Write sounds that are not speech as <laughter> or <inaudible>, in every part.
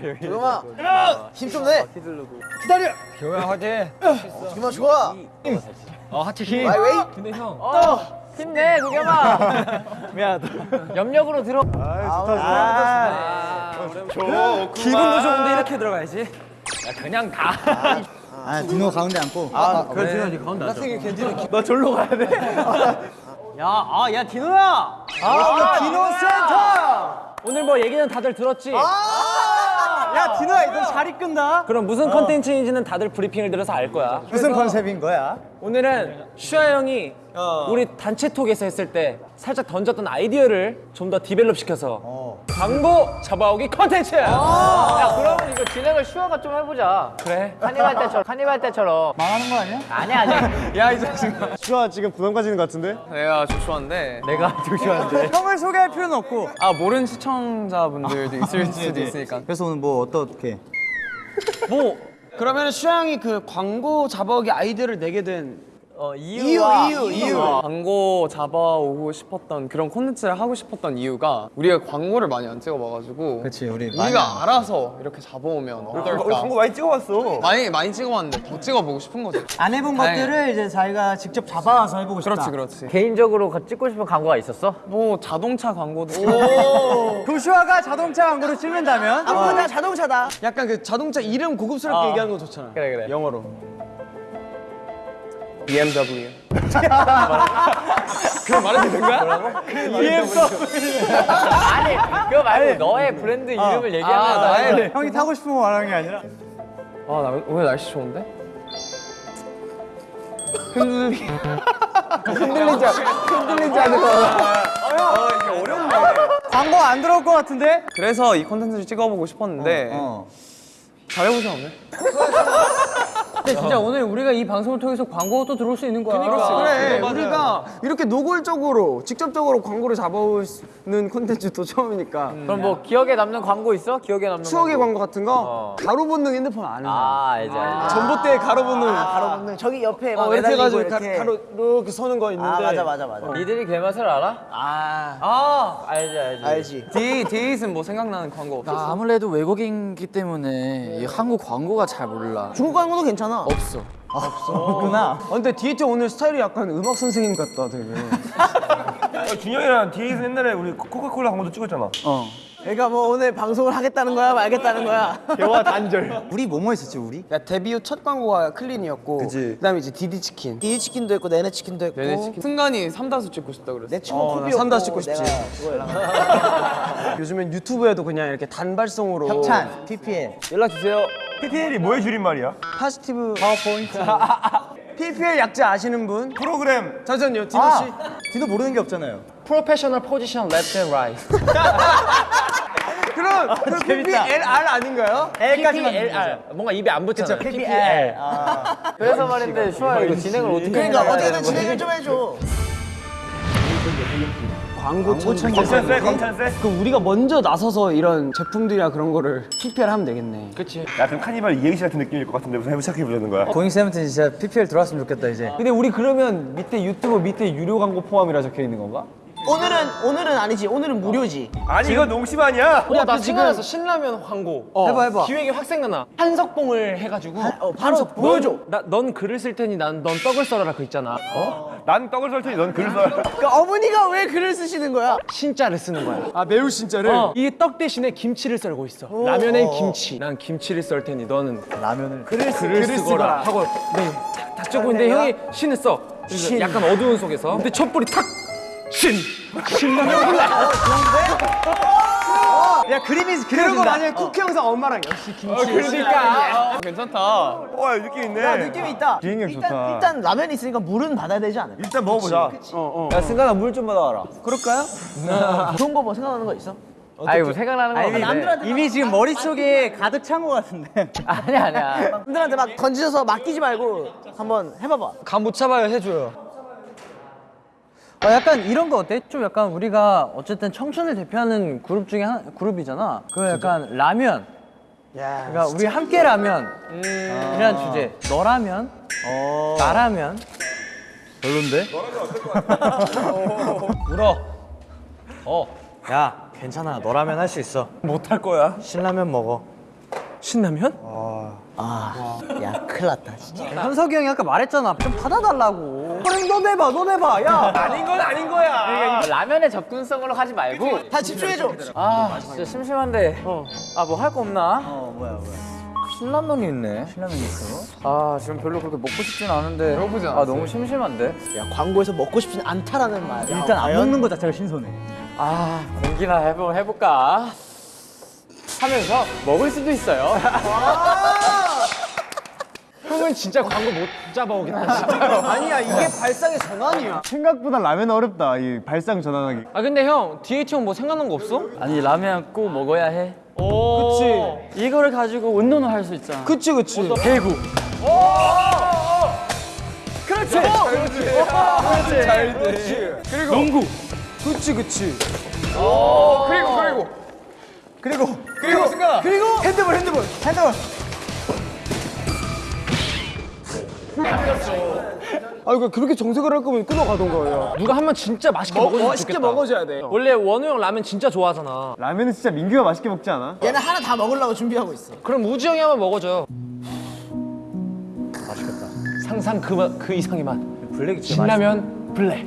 도겸아 힘 좀 내. 기다려. 교야 화제. 도겸아 좋아. 어 하체 힘. 아이 웨이. 근데 형. 어, 힘내 도겸아. 미안하다. 염력으로 들어. 아, 기분도 좋은데 이렇게 들어가야지. 야 그냥 다. 아 디노 가운데 앉고 아, 그래 디노 니 가운데 앉아. 너 절로 가야 돼. 야, 아, 야 디노야. 아, 디노 센터. 오늘 뭐 얘기는 다들 들었지? 야 디노야 너잘 이끈다 그럼 무슨 컨텐츠인지는 다들 브리핑을 들어서 알 거야. 무슨 컨셉인 거야? 오늘은 슈아 형이 우리 단체톡에서 했을 때 살짝 던졌던 아이디어를 좀 더 develop 시켜서 광고 잡아오기 컨텐츠! 야 그러면 이거 진행을 슈아가 좀 해보자. 그래? 카니발 때처럼 카니발 때처럼. 망하는 거 아니야? 아니야 아니야. <laughs> 야, 이 자식아. 슈아 지금 부담 가지는 것 같은데? 내가 조슈아인데. 내가 조슈아인데. <laughs> 형을 소개할 필요는 없고. 아 모르는 시청자분들도 있을 수도 있으니까. 그래서 오늘 뭐 어떻게? 뭐 그러면 슈양이 그 광고 잡아오기 아이디어를 내게 된 어, 이유 이유 이유 광고 잡아오고 싶었던 그런 콘텐츠를 하고 싶었던 이유가 우리가 광고를 많이 안 찍어봐가지고 그렇지 우리 우리가 알아서 이렇게 잡아오면 어떨까? 광고 많이 찍어봤어. 많이 많이 찍어봤는데 더 찍어보고 싶은 거죠 안 해본 다행이다. 것들을 이제 자기가 직접 잡아와서 해보고 싶다. 그렇지 그렇지. 개인적으로 가- 찍고 싶은 광고가 있었어? 뭐 자동차 광고도. <laughs> 조슈아가 자동차 광고를 찍는다면? 아무나 자동차다. 약간 그 자동차 이름 고급스럽게 얘기하는 거 좋잖아. 그래 그래. 영어로 BMW <laughs> 아니 그거 말고 너의 브랜드 이름을 얘기하면 나의 형이 타고 싶은 거 말하는 게 아니라. 아 나 오늘 날씨 좋은데? <laughs> 광고 안 들어올 것 같은데? 그래서 이 콘텐츠를 찍어보고 싶었는데 어. 잘해보지 않네? <laughs> 근데 진짜 오늘 우리가 이 방송을 통해서 광고가 또 들어올 수 있는 거야. 그래. 우리가 이렇게 노골적으로 직접적으로 광고를 잡아오는 콘텐츠도 처음이니까. 그럼 뭐 기억에 남는 광고 있어? 기억에 남는 추억의 광고. 광고 같은 거? 가로 본능 핸드폰 아는 아 알지 알지 전봇대 가로 본능. 가로 없는 저기 옆에 막 어, 이렇게 매달리고 해가지고 가- 가로 이렇게 서는 거 있는데. 아 맞아 맞아 맞아. 니들이 그 맛을 알아? 아. 아 알지 알지. 알지. 디, 디에이슨 뭐 생각나는 광고 없어? 나 아무래도 외국인이기 때문에 이 한국 광고가 잘 몰라. 중국 광고도 괜찮아. 없어. 없구나 아, 근데 디에이트 오늘 스타일이 약간 음악 선생님 같다 되게 <laughs> 준영이랑 디에이트 옛날에 우리 코카콜라 광고도 찍었잖아. 그러니까 뭐 오늘 방송을 하겠다는 거야 말겠다는 거야. <laughs> 우리 뭐뭐 했었지 우리? 야 데뷔 후 첫 광고가 클린이었고 그치. 그다음에 이제 디디치킨 디디 치킨도 했고 네네 치킨도 했고. 네네 치킨 승관이 삼다수 찍고 싶다 그랬어 내 친구 어, 산다 찍고 싶지. <laughs> 요즘엔 유튜브에도 그냥 이렇게 단발성으로 협찬 PPL 연락 주세요 PPL이 뭐의 줄임말이야? positive power point PPL 약자 아시는 분? 프로그램. 잠시만요 디노 씨아 디노 모르는 게 없잖아요 professional position left and right 그럼 그 PPLR 아닌가요? L까지만 PPLR 뭔가 입에 안 붙잖아 PPL 그래서 말인데 슈아 이거 진행을 어떻게 그러니까 해야 어떻게든? 진행을 좀 해줘. 광고 천재 검찰세, 검찰세. 그럼 우리가 먼저 나서서 이런 제품들이나 그런 거를 PPL 하면 되겠네 그치 야, 그럼 카니발 이행시 같은 느낌일 것 같은데 무슨 해보 시작해보자는 거야? 고잉 세븐틴 진짜 PPL 들어왔으면 좋겠다 이제 근데 우리 그러면 밑에 유튜브 밑에 유료 광고 포함이라 적혀 있는 건가? 오늘은 오늘은 아니지. 오늘은 무료지. 아니, 이건 농심 아니야? 어, 나 생각났어 신라면 광고. 해봐 해봐. 기획이 확 생각나. 한석봉을 해가지고 어, 바로 보여줘. 나, 넌 글을 쓸 테니 난 넌 떡을 썰어라 그 있잖아. 난 떡을 썰 테니 넌 글을 써. <laughs> 그러니까 어머니가 왜 글을 쓰시는 거야? 신자를 쓰는 거야. 아 매우 진짜를? 어, 이떡 대신에 김치를 썰고 있어. 라면엔 김치. 난 김치를 썰 테니 너는 라면을 글을, 쓰거라. 하고 네, 딱, 딱 적고 있는데 형이 신을 써. 그래서 약간 어두운 속에서. 근데 첫불이 탁! 신! 신라면 올라 야 그림이 그런 거 그려진다 만약에 쿠키 영상 엄마랑 역시 김치 그러니까 괜찮다 어, 야, 느낌 있네. 야 느낌이 있다. 일단, 좋다. 일단 라면이 있으니까 물은 받아야 되지 않을까? 일단 먹어보자. 야 승관아 물 좀 받아와라 그럴까요? <laughs> 좋은 거 뭐 생각나는 거 있어? 아이고 생각나는 거 이미, 없는데 이미 지금 머릿속에 가득 찬 거 같은데 <laughs> 아니야 아니야 분들한테 막 던지셔서 맡기지 말고 한번 해봐봐. 감못 잡아요 해줘요 어, 약간 이런 거 어때? 좀 약간 우리가 어쨌든 청춘을 대표하는 그룹 중에 한 그룹이잖아. 그 약간 라면. 야, 그러니까 우리 함께 라면. 이라는 주제. 너라면, 나라면. 별론데? <laughs> 울어. 어. 야 괜찮아. 너라면 할 수 있어. 못할 거야. 신라면 먹어. 신라면? 야 큰일 났다 진짜 현석이 형이 아까 말했잖아. 좀 받아달라고. 그럼 너 내봐, 너 내봐. 야. <laughs> 아닌 건 아닌 거야. 라면의 접근성으로 하지 말고 다 집중해줘 아 진짜 심심한데 아뭐 할 거 없나? 어, 뭐야, 뭐야. 신라면이 있네 신라면 있어? 아 지금 별로 그렇게 먹고 싶진 않은데 배고프지 아 않았어요? 너무 심심한데 야 광고에서 먹고 싶진 않다라는 말 일단 안 먹는 거 자체가 신선해. 아 공기나 해보, 해볼까 하면서 먹을 수도 있어요 <laughs> 형은 진짜 광고 못 잡아오겠다. 진짜. <laughs> 아니야 이게 발상의 전환이야. 생각보다 라면 어렵다. 이 발상 전환하기. 아 근데 형 DH 형뭐 생각난 거 없어? 아니 라면 꼭 먹어야 해. 그치. 이거를 가지고 운동을 할 수 있잖아. 그치 그치. 배구. 그치 그치 그리고 그리고 그리고. 그리고 그리고 핸드볼 핸드볼 핸드볼 아 이거 그렇게 정색을 할 거면 끊어가던가 누가 한 번 진짜 맛있게 야 먹어주면 맛있게 좋겠다. 먹어줘야 돼 원래 원우 형 라면 진짜 좋아하잖아. 라면은 진짜 민규가 맛있게 먹지 않아? 얘는 하나 다 먹으려고 준비하고 있어 그럼 우지 형이 한번 먹어줘. 맛있겠다. 상상 그, 맛- 그 이상의 맛. 블랙이 진짜 맛있어. 신라면 블랙.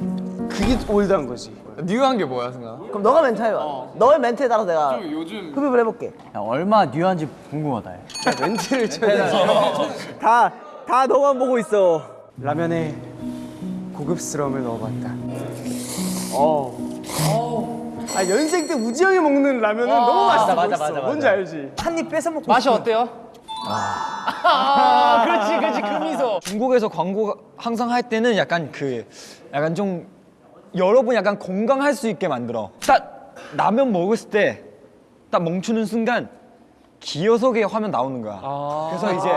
그게 old한 거지 네가 한게 뭐야 승아? 그럼 너가 멘트 해봐 너의 멘트에 따라 내가 요즘 흡입을 해볼게 야, 얼마 new한지 궁금하다. 야. 멘트를 쳐야 <laughs> 다, 다 너만 보고 있어 라면에 고급스러움을 넣어봤다 어. 아 연생 때 우지 형이 먹는 라면은 너무 맛있어 맞아, 맞아, 맞아. 뭔지 알지? 한 입 뺏어 먹고 맛이 어때요? 아, <laughs> 그렇지, 그렇지, 그 미소. 중국에서 광고 항상 할 때는 약간 그 약간 좀 여러분 약간 공감할 수 있게 만들어. 딱 라면 먹었을 때 딱 멈추는 순간 기어석의 화면 나오는 거야. 그래서 이제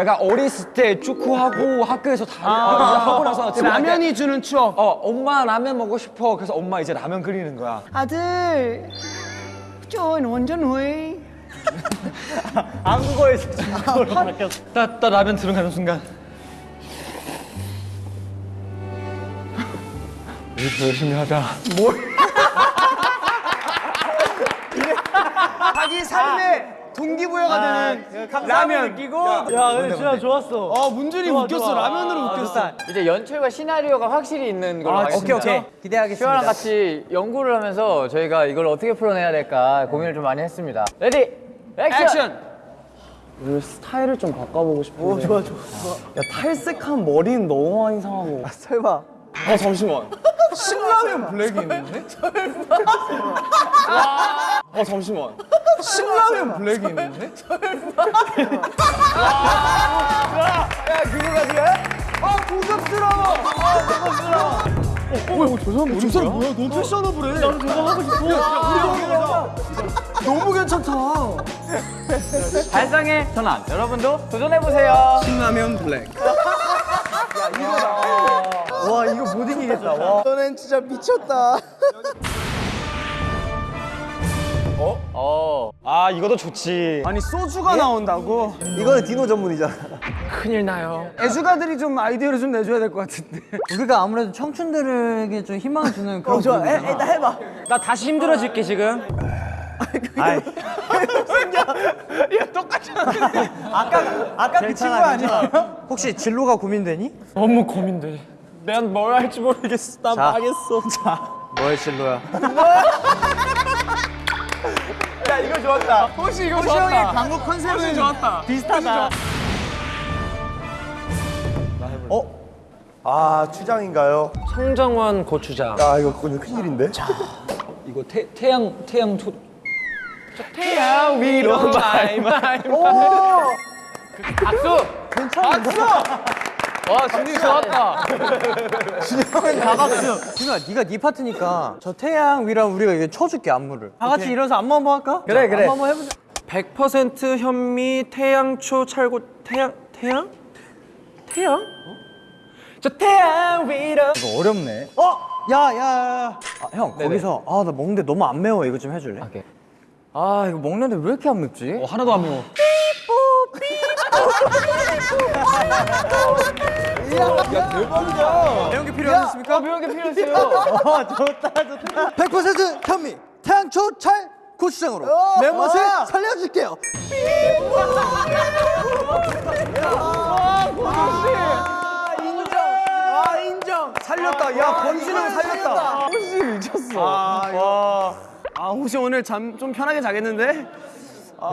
약간 어렸을 때 축구하고 학교에서 다 하고 나서 라면이 주는 추억 어 엄마 라면 먹고 싶어. 그래서 엄마 이제 라면 끓이는 거야. 아들 좋은 원전 후이 한국어에서 중국어로 바뀌었어. 딱, 딱 라면 들어가는 순간. 우리 열심히 하자. 자 기 삶의 동기부여가 되는 라면 느끼고. 야, 근데 진짜 좋았어. 아 문준휘 웃겼어 라면으로 웃겼어 이제 연출과 시나리오가 확실히 있는 걸로 아, 오케이, 오케이. 기대하겠습니다. 슈아랑 같이 연구를 하면서 저희가 이걸 어떻게 풀어내야 될까 고민을 좀 많이 했습니다 ready 액션! 액션 우리 스타일을 좀 바꿔보고 싶은데. 오 좋아 좋아 야, 탈색한 머리는 너무 많이 상하고. 설마 아, 잠시만. 신라면 블랙이 있는데? 아, 잠시만. 신라면 블랙이 있는데? 아 고급스러워. 아 고급스러워. 어, 저 사람 뭐야? 저 사람 뭐야? 너무 패셔너블해. 나도 저거 하고 싶어. 야, 우리 너무 괜찮다. 발상의 전환 여러분도 도전해보세요. 신라면 블랙. 와, 이거 못이 기겠다. 와. 너는 진짜 미쳤다 어아 이것도 좋지. 아니 소주가 나온다고? 이거는 디노 전문이잖아 큰일 나요. 애주가들이 좀 아이디어를 좀 내줘야 될 것 같은데 우리가 아무래도 청춘들에게 좀 희망을 주는 그런 어 좋아 해, 그룹이잖아. 일단 해봐 나 다시 힘들어질게, 지금. 아이, <laughs> 아까 그 친구 아니야? 혹시 진로가 고민되니? 너무 고민돼. 난 뭘 할지 모르겠어. 난 자. 망했어. 너의 진로야. <laughs> 혹시 이거 좋았다 광고 컨셉은 좋았다 비슷하다. 아 추장인가요? 청정원 고추장. 아 이거 그건 큰일인데. 이거 태, 태양 태양 초. 태양 위로 my my. 박수! 박수! 와 준비 좋았다 다박수. 준호야, 네가 네 파트니까 저 태양 위랑 우리가 이거 쳐줄게 안무를. 다 같이 일어서 안무 한번 할까? 그래, 그래. 안무 한번 해보자. 100% 현미 태양초 찰고 태양 태양 태양? 저 태양 위로 이거 어렵네. 어? 야, 야, 야. 아, 형 거기서 아 나 먹는데 너무 안 매워 이거 좀 해줄래? 오케이. 아 이거 먹는데 왜 이렇게 안 맵지? 어, 하나도 안 매워. 매운 게 필요하십니까? 매운 게 필요했어요 100% 현미 태양초 찰 고추장으로 매운맛을 살려줄게요. 아 인정. 아 인정. 살렸다. 야 권진영 살렸다. 아 혹시 오늘 잠 좀 편하게 자겠는데?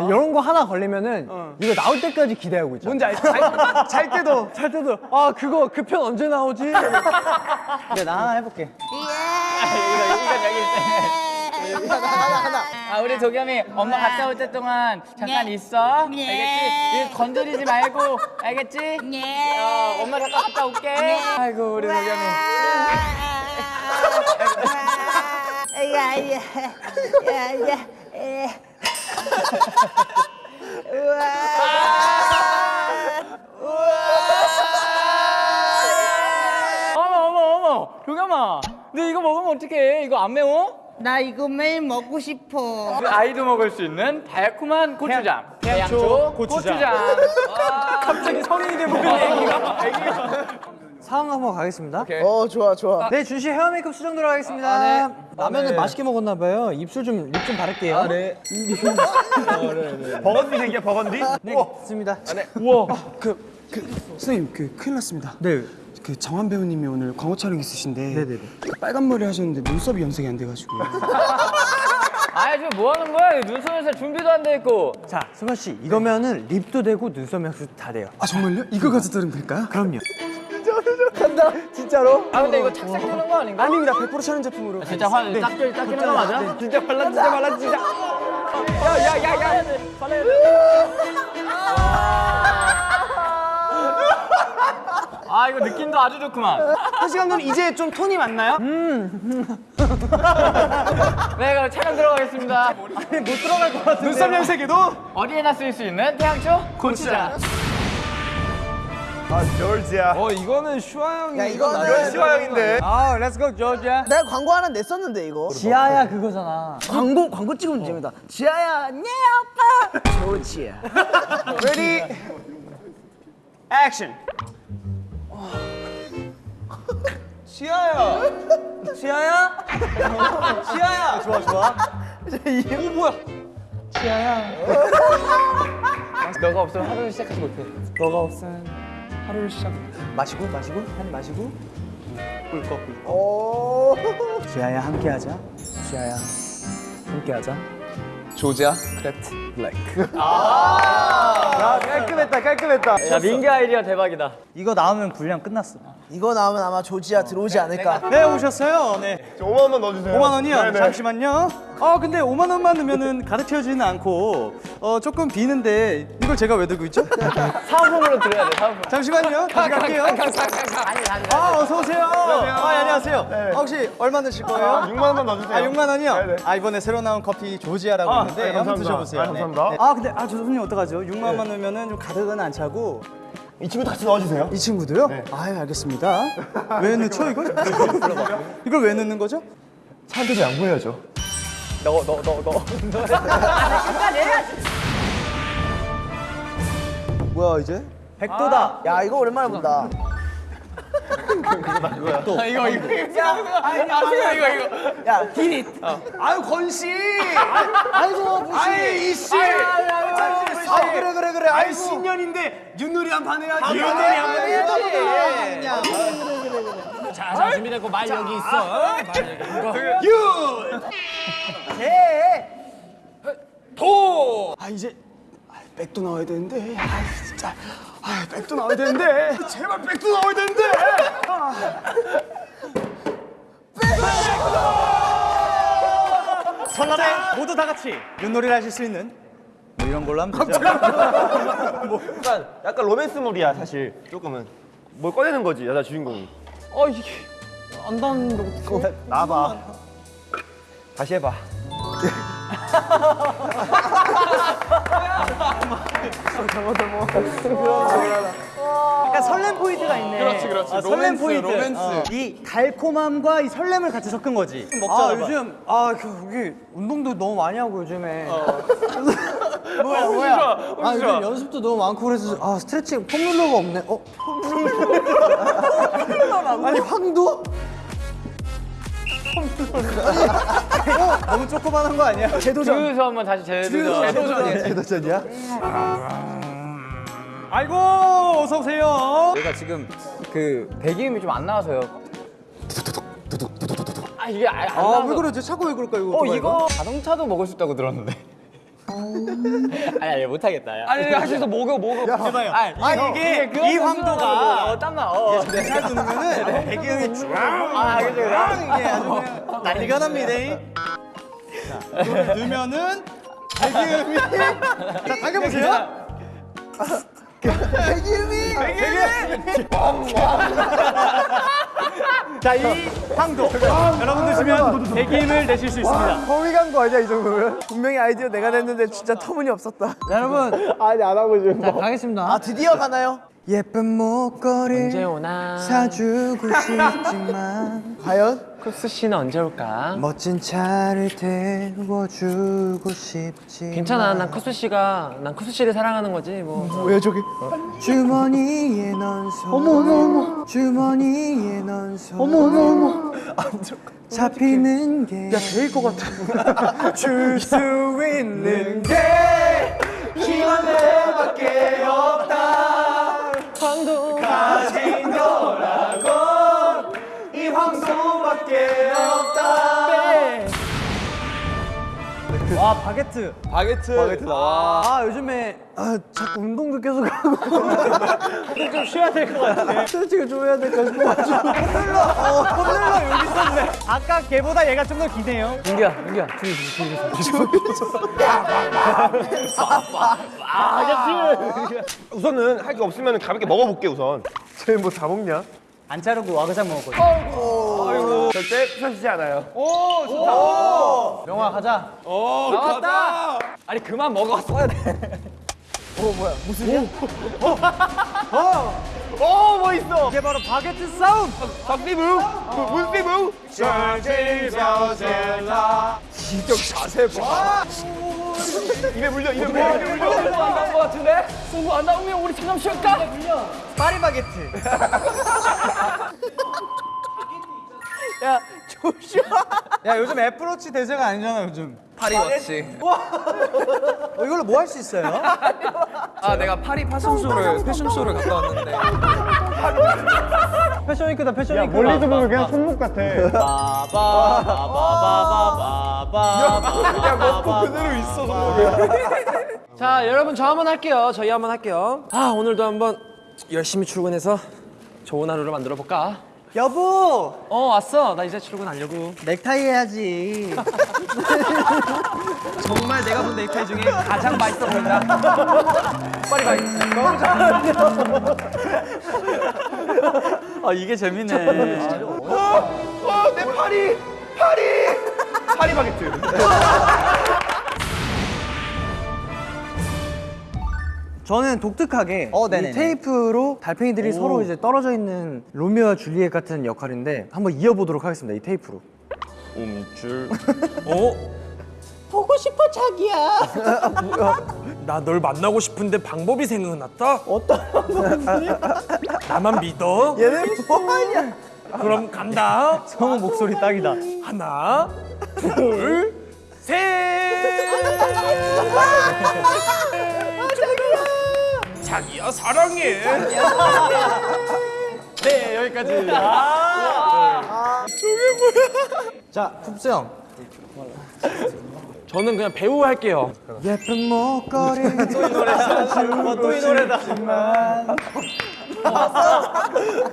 이런 거 하나 걸리면은 이거 나올 때까지 기대하고 있잖아. 뭔지 알지? 잘, 잘 때도 잘 때도 아 그거 그 편 언제 나오지? 근데 나 하나 해볼게. 아 우리 도겸이 엄마 갔다 올 때 동안 잠깐 있어? 알겠지? 이거 건드리지 말고 알겠지? 어, 엄마 잠깐 갔다 올게. 아이고 우리 도겸이 어머 어머 어머. 도겸아 너 이거 먹으면 어떡해? 이거 안 매워? 나 이거 매일 먹고 싶어. 그 아이도 먹을 수 있는 달콤한 고추장. 태양초 고추장, 갑자기 성인이 돼버린 애기가 상황 한번 가겠습니다. 어 좋아 좋아. 네, 준씨 헤어 메이크업 수정 들어가겠습니다. 라면을 맛있게 먹었나 봐요. 입술 좀립좀 바를게요. 아, 네. <laughs> 버건디 생겨 버건디? 네, 좋습니다. 그 선생님 그 큰일 났습니다 네. 그 정한 배우님이 오늘 광고 촬영 있으신데 네네네. 빨간 머리 하셨는데 눈썹이 염색이 안 돼가지고 <laughs> 아 지금 뭐 하는 거야 눈썹에서 준비도 안 돼 있고 자, 승환 씨, 이거면은 립도 되고 눈썹 메이크업도 다 돼요. 아 정말요? 이거 가지고 들으면 될까요? 그럼요. 간다. 진짜로. 아 근데 이거 착색 되는 거 아닌가? 아닙니다. 100% 촬영 제품으로. 진짜 화 닦여 닦이는 거 맞아? 진짜 발라 진짜 발라 진짜. 아 이거 느낌도 아주 좋구만. 한시 감독님 이제 좀 톤이 맞나요? <laughs> 네 그럼 촬영 들어가겠습니다. 눈썹 염색에도 어디에나 쓸수 있는 태양초 고추장 아 조지야 어 이거는 슈아 형이 야 이거는 슈아 형인데 아, let's go 조지아. 내가 광고 하나 냈었는데 이거. 지아야 그거잖아. 광고 광고 찍으면 됩니다. 지아야, 네 아빠. 좋지야. ready action 지아야. 지아야? 지아야. 좋아, 좋아. 오, 뭐야? <laughs> 너가 없으면 하루를 시작하지 못해 너가 없으면 하루를 시작. 마시고, 마시고, 한 마시고. 꿀꺽, 꿀꺽. 오. 지아야, 함께하자. 지아야, 함께하자. 조지아 크래프트 블랙 야 깔끔했다 깔끔했다 야 민기 아이디어 대박이다 이거 나오면 분량 끝났어. 이거 나오면 아마 조지아 들어오지 않을까. 네, 오셨어요. 네. 5만 원 넣어주세요 5만 원이요? 네네. 잠시만요. 아 근데 5만 원만 넣으면은 가득 채워지는 않고 어 조금 비는데 이걸 제가 왜 들고 있죠? <laughs> 사은품으로 드려야 돼 사은품 잠시만요. 다시 갈게요. 아 어서 오세요. 아 안녕하세요. 아, 혹시 얼마 넣으실 거예요? 6만 원만 넣어주세요 아 6만 원이요? 네네. 아 이번에 새로 나온 커피 조지아라고 아, 있는데 네, 한번. 드셔보세요. 아, 감사합니다. 네. 아 근데 아저 손님 어떡하죠? 6만 원만 넣으면은 좀 가득은 안 차고 이 친구도 같이 넣어주세요 이 친구도요? 아 알겠습니다. <laughs> 왜 넣죠 이걸? 이걸 왜 넣는 거죠? 차한테도 양보해야죠 뭐야 이제? 백도다. 야 이거 오랜만에 본다. 야 디릿. 아유 건씨 아이고 무시. 아이 이씨 아 그래 그래 그래. 아이. 신년인데 윷놀이 한 판 해야지 윷놀이 아, 한판 해야지 자 준비됐고 말 여기 있어. 아 이제 아, 백도 나와야 되는데. 아 진짜. 아 백도 나와야 되는데. 제발 백도 나와야 되는데. 설날에 모두 다 같이 윷놀이를 하실 수 있는 뭐 이런 걸로 하면 되죠. <laughs> 약간 약간 로맨스물이야 사실. 조금은. 뭘 꺼내는 거지 여자 주인공이 어 이게 안 닿는데 어떡해 나봐. 다시 해봐 <laughs> <laughs> 약간 설렘 포인트가 있네. 그렇지, 그렇지. 아, 설렘 로맨스, 포인트. 로맨스. 어. 이 달콤함과 이 설렘을 같이 섞은 거지. 아 요즘 아 그, 여기 운동도 너무 많이 하고 요즘에. <laughs> 뭐야 뭐야. 아 요즘 연습도 너무 많고 그래서 아 스트레칭 폼롤러가 없네. 어? 폼롤러. 아니 황도? 너무 조그만한 거 아니야? 주유소 한번 다시 재도전. 재도전이야? 아이고 어서 오세요. 내가 지금 그 배기음이 좀 안 나와서요. 아 이게 아, 안아 나와서. 왜 그러지? 차고 왜 그럴까 이거? 어 이거 자동차도 먹을 수 있다고 들었는데. 아니 아니 못하겠다. 야. 아니 할 수 있어 먹어 먹어. 아 이게 이 황도가 어 땀나. 어. 네. 잘 누르면은 배기음이 쭉아 그죠 그죠. 이게 아주 그냥 난리가 납니다. 자, 이거를 넣으면은 배기음이 자 당겨보세요. 배기음이 배기음이 자이 황도 여러분 드시면 배기음을 내실 수 있습니다. 허위 간거 아니야 이 정도면? 분명히 아이디어 내가 냈는데 진짜 터무니없었다 여러분 아니 안 하고 지금 자 가겠습니다. 아 드디어 가나요? 예쁜 목걸이 언제 오나? 사주고 싶지만 <laughs> 과연? 쿠스 씨는 언제 올까? 멋진 차를 태워주고 싶지 괜찮아. 난 쿠스 씨가 난 쿠스 씨를 사랑하는 거지 뭐. 뭐야 저게? 주머니에 넣어서 어머 어머 어머 주머니에 넣어서 어머 어머 어머 잡히는 게 야, 제일 것 같아 <laughs> 줄 수 있는 게 희망 내밖에 없다 황도. 가진 거라고. 이 황소밖에 없다. 와 바게트. 바게트. 바게트다 와. 아 요즘에 아 자꾸 운동도 계속 하고. 좀 쉬어야 될 것 같아 스트레칭을 좀 해야 될까 싶어 아까 걔보다 얘가 좀 더 기네요. 민규야 민규야. 뒤에 우선은 할 게 없으면 가볍게 먹어볼게 우선. 쟤뭐 다 먹냐? 안 자르고 와그작 먹었거든 아이고. 절대 부서지지 않아요. 명화 가자. 아니 그만 먹어 써야 돼. <laughs> 어 뭐 있어? 이게 바로 바게트 싸움 박비부 문비부. 진짜 자세 봐. 입에 물려 입에 물려 입에 물려. 안나온 거 같은데? 승부 안 나오면 우리 잠깐 쉬었까? 파리 바게트 <laughs> 야 조슈아 야 요즘 애플워치 대세가 아니잖아 요즘 파리워치. 어, 이걸로 뭐 할 수 있어요? 아 내가 파리 패션쇼를 패션쇼를 갔다 왔는데 패션 위크다 패션 위크 멀리서 보면 그냥 손목 같아 야 먹고 그대로 있어. 자 여러분 저 한번 할게요. 저희 한번 할게요. 아 오늘도 한번 열심히 출근해서 좋은 하루를 만들어 볼까? 여보 어 왔어. 나 이제 출근하려고. 넥타이 해야지 정말 내가 본 넥타이 중에 가장 맛있어 보인다. 빨리 가. 아 이게 재밌네 어내 파리 파리 파리 바게트. 저는 독특하게 이 테이프로 달팽이들이 서로 이제 떨어져 있는 로미오와 줄리엣 같은 역할인데 한번 이어보도록 하겠습니다 이 테이프로 움줄. <laughs> 보고 싶어 자기야. 나 널 만나고 싶은데 방법이 생각났다. 어떤 방법이지? 나만 믿어. 얘네 뭐하냐 그럼 간다. 성우 목소리 딱이다 하나, 둘, 셋. <laughs> 자기야 사랑해. <laughs> 네 여기까지. 자 쿱스 형. 저는 그냥 배우 할게요. 예쁜 목걸이. 또이 노래다. 또이 노래다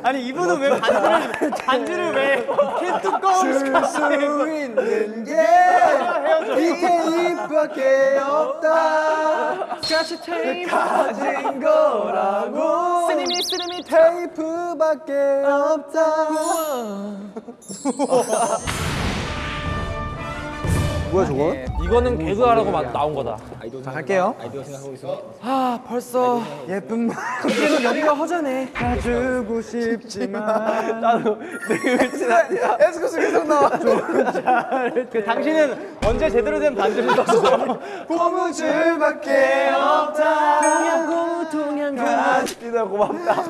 아니 이분은 왜 반주를 반주를 왜 캔뚜껑 줄수 있는 게이 테이프밖에 없다. 스카치 테이프. 가진 거라고. 스리미 스리미 테이프밖에 없다 뭐야 저거? 이거는 개그하라고 마- 나온 거다. 자 갈게요. 아 벌써 예쁜 이제는 여기가 허전해. 가주고 싶지만. 나도 에스쿠스 계속 나와. 그 당신은 언제 제대로 된 반주를 떴어? 고무줄밖에 없다. 동양 고무 동양 고무 진짜 고맙다.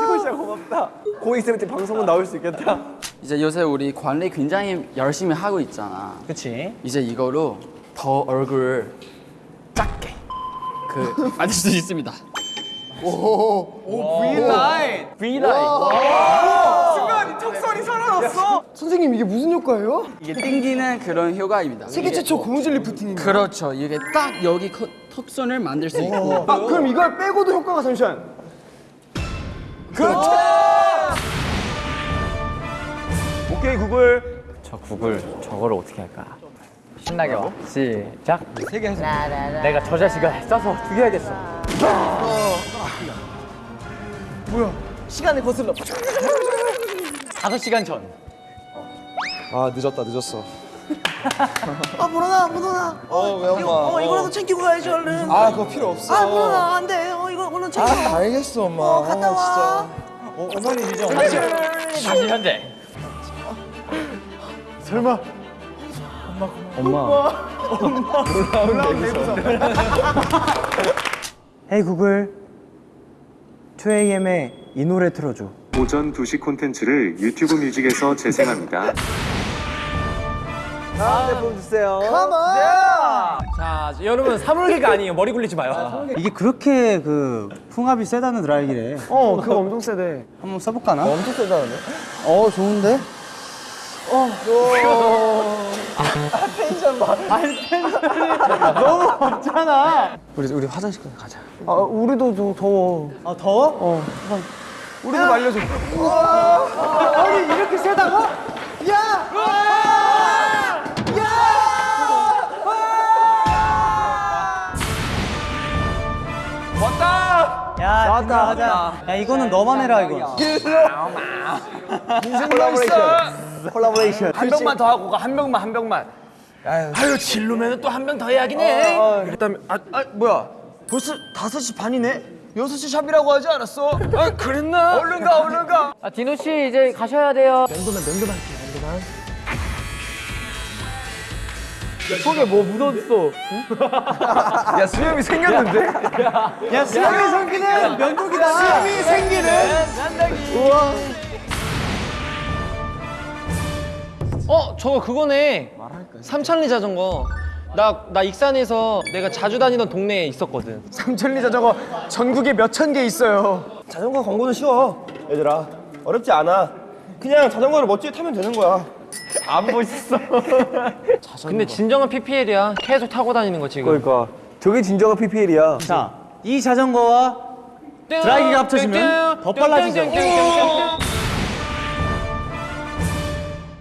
티코시야 고맙다. 고 있으면 방송은 나올 수 있겠다 이제 요새 우리 관리 굉장히 열심히 하고 있잖아. 그치? 이제 이거로 더 얼굴을 작게 그 <laughs> 만들 수 있습니다. V라인. 순간 턱선이 살아났어. 선생님 이게 무슨 효과예요? 이게 땡기는 그런 효과입니다. 세계 최초 고무줄 리프팅입니다. 그렇죠. 이게 딱 여기 커- 턱선을 만들 수 있고 아 그럼 이걸 빼고도 효과가 잠시만. 그렇죠. 오케이 구글. 저 구글 저거를 어떻게 할까? 신나게 와. 시작. 세개 해서. 내가 저 자식을 써서 죽여야겠어. 시간을 거슬러. 다섯 시간 전. 아 늦었다 늦었어. 아 물어나 물어나. 어왜 엄마? 이거, 어 이거라도 챙기고 가야지 얼른. 아 그거 필요 없어. 아 물어나 안 돼. 어 이거 얼른 챙겨. 아 알겠어 엄마. 어 갔다 와. 어, 어머니 이제 다시 현재. 설마 헤이 구글 2AM의 이 노래 틀어줘. 오전 2시 콘텐츠를 유튜브 뮤직에서 재생합니다. 다음에 보여주세요. 자 여러분 사물개가 아니에요. 머리 굴리지 마요. 이게 그렇게 그 풍압이 세다는 드라이기래. 어 그거 엄청 세대. 한번 써볼까나? 엄청 세다는데? 어 좋은데? 우리 우리 화장실 가자. 아 우리도 더 더워. 아 더워? 우리도 말려줘. 아니 이렇게 세다고? 야! 왔다 왔다 가자. 야 이거는 너만 해라 이거. 콜라보레이션. <laughs> 콜라보레이션. 한 병만 더 하고 가. 한 병만 한 병만. 아유 진로면 또 한 병 더 해야긴 해. 그다음에 아, 아 뭐야? 벌써 5시 반이네? 6시 샵이라고 하지 않았어? 아 그랬나? 얼른 가 얼른 가. 아 디노 씨 이제 가셔야 돼요. 속에 뭐 묻었어. 야 수염이 생겼는데? 야 수염이 생기는 면도기다. 수염이 생기는 어 저거 그거네. 삼천리 자전거. 나 나 익산에서 내가 자주 다니던 동네에 있었거든. 삼천리 자전거 전국에 몇 천 개 있어요. 자전거 광고는 쉬워. 얘들아 어렵지 않아. 그냥 자전거를 멋지게 타면 되는 거야. 안 멋있어. <laughs> 근데 진정한 PPL이야. 계속 타고 다니는 거 지금. 그러니까 저게 진정한 PPL이야. 자, 이 자전거와 드라이기가 합쳐지면 더 빨라지죠.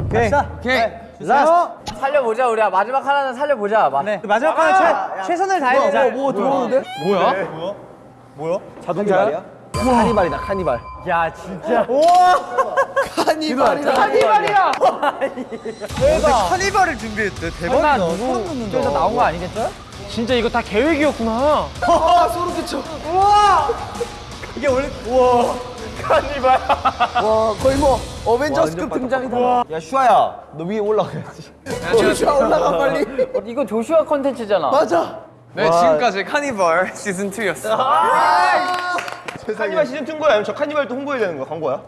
오케이. 오케이. last. 살려보자 우리야 마지막 하나는 살려보자. 마. 네. 마지막 하나 최, 최선을 다해보자. 뭐 들어오는데? 뭐야? 자동차야? 카니발이다 카니발. 야 진짜. 카니발이다. 카니발이야. 카니발을 준비했대. 설마 누구 쪽에서 나온 거 아니겠죠? 진짜 이거 다 계획이었구나. <laughs> 와 거의 뭐 어벤져스급 등장이다. 야 슈아야 너 위에 올라가야지. 조슈아 올라가 빨리. 이거 조슈아 컨텐츠잖아. 맞아. 네 지금까지 카니발 시즌 2였어. 카니발 시즌 2인 거야? 아니면 저 카니발도 홍보해야 되는 거야? 광고야?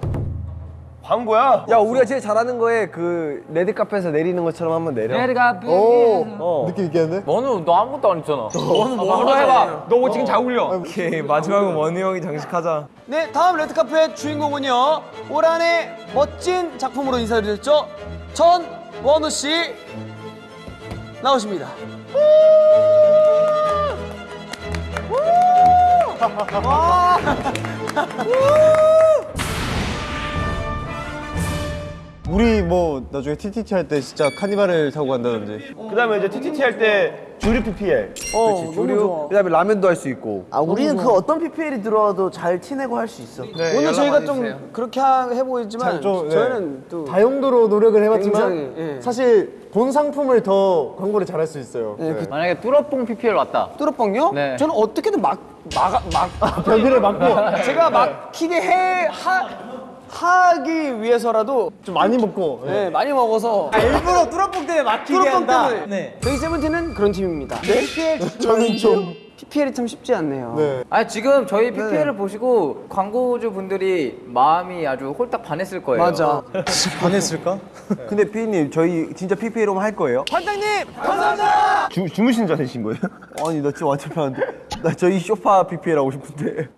광고야? 야 우리가 제일 잘하는 거에 그 레드 카펫에서 내리는 것처럼 한번 내려. 내가 오. 느낌 있겠는데? 너는 너 아무것도 안 했잖아. 너는 뭐로 해봐. 너 지금 잘 어울려. 오케이 마지막은 원우 형이 장식하자. 네, 다음 레드카펫 주인공은요. 올 한해 멋진 작품으로 인사드렸죠. 전 원우 씨 나오십니다. <laughs> <laughs> 우리 뭐 나중에 TTT 할 때 진짜 카니발을 타고 간다든지. 그 다음에 이제 TTT 할 때 주류 PPL. 어, 조류. 그다음에 라면도 할 수 있고. 아 우리는 그 어떤 PPL이 들어와도 잘 티내고 할 수 있어. 오늘 저희가 좀 그렇게 하, 해보이지만 좀, 네. 저희는 또 다용도로 노력을 해봤지만 굉장히, 예. 사실 본 상품을 더 광고를 잘할 수 있어요. 만약에 뚜러뽕 PPL 왔다. 뚜러뻥요? 네. 저는 어떻게든 막 막아 막 벽을 막고 제가 막히게 해 하, 하기 위해서라도 좀 많이 먹고. 네, 많이 먹어서 일부러 뚜러뻥 때문에 막히게 한다. 때문에. 네. 저희 세븐틴은 그런 팀입니다. PPL <laughs> 저는 좀 PPL이 참 쉽지 않네요. 네. 아 지금 저희 PPL을 보시고 광고주 분들이 마음이 아주 홀딱 반했을 거예요. 맞아. <laughs> 반했을까? <laughs> 근데 피디님 저희 진짜 PPL로만 할 거예요? 주, 주무신 줄 아신 거예요? 아니 나 진짜 완전 편한데 나 저희 쇼파 PPL 하고 싶은데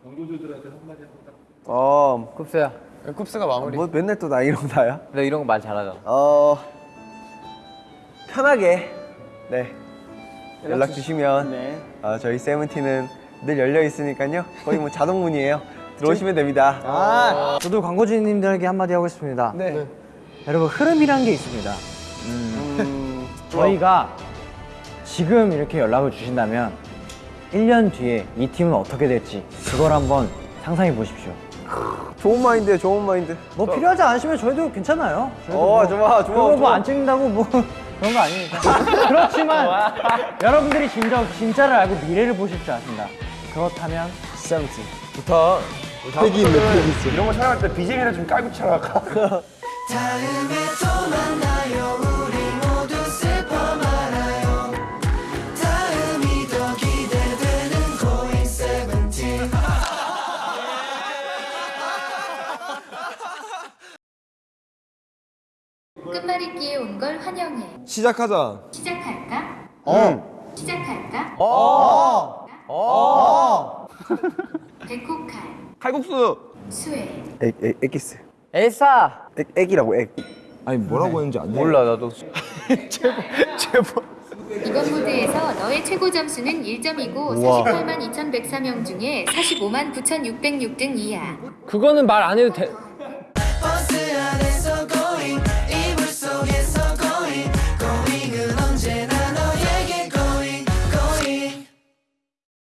어, 쿱스야. 쿱스가 마무리. 뭐 맨날 또 나이랑 나야? 너 이런 거 말 잘하잖아. 어 편하게 네 연락 주시면 어, 저희 세븐틴은 늘 열려 있으니까요 거의 뭐 자동 문이에요 <laughs> 들어오시면 됩니다 아, 저도 광고주님들에게 한마디 하고 싶습니다. 네. 여러분 흐름이란 게 있습니다. 음, 저희가 지금 이렇게 연락을 주신다면 1년 뒤에 이 팀은 어떻게 될지 그걸 한번 상상해 보십시오. 좋은 마인드예요 좋은 마인드 뭐 필요하지 않으시면 저희도 괜찮아요. 저희도 어 뭐 좋아 좋아 그거 좋아 뭐안 찍는다고 뭐 <laughs> 그런 거 아니니까. 그렇지만 여러분들이 진짜 진짜를 알고 미래를 보실 줄 아신다. 그렇다면 세븐틴 좋다. 패기 있네 패기 있어 이런 거 촬영할 때 BGM이나 좀 깔고 촬영할까? 온걸 환영해. 시작하자. 시작할까? 어. 시작할까? 어. 어. 백호칼, 칼국수. 수혜, 액, 액, 액기스 엘사. 액, 액이라고 액 아니 뭐라고 했는지 안 돼. 몰라 나도. <laughs> 이번 무대에서 너의 최고 점수는 1점이고 48만 2103명 중에 45만 9606등 이하. 그거는 말 안 해도 돼.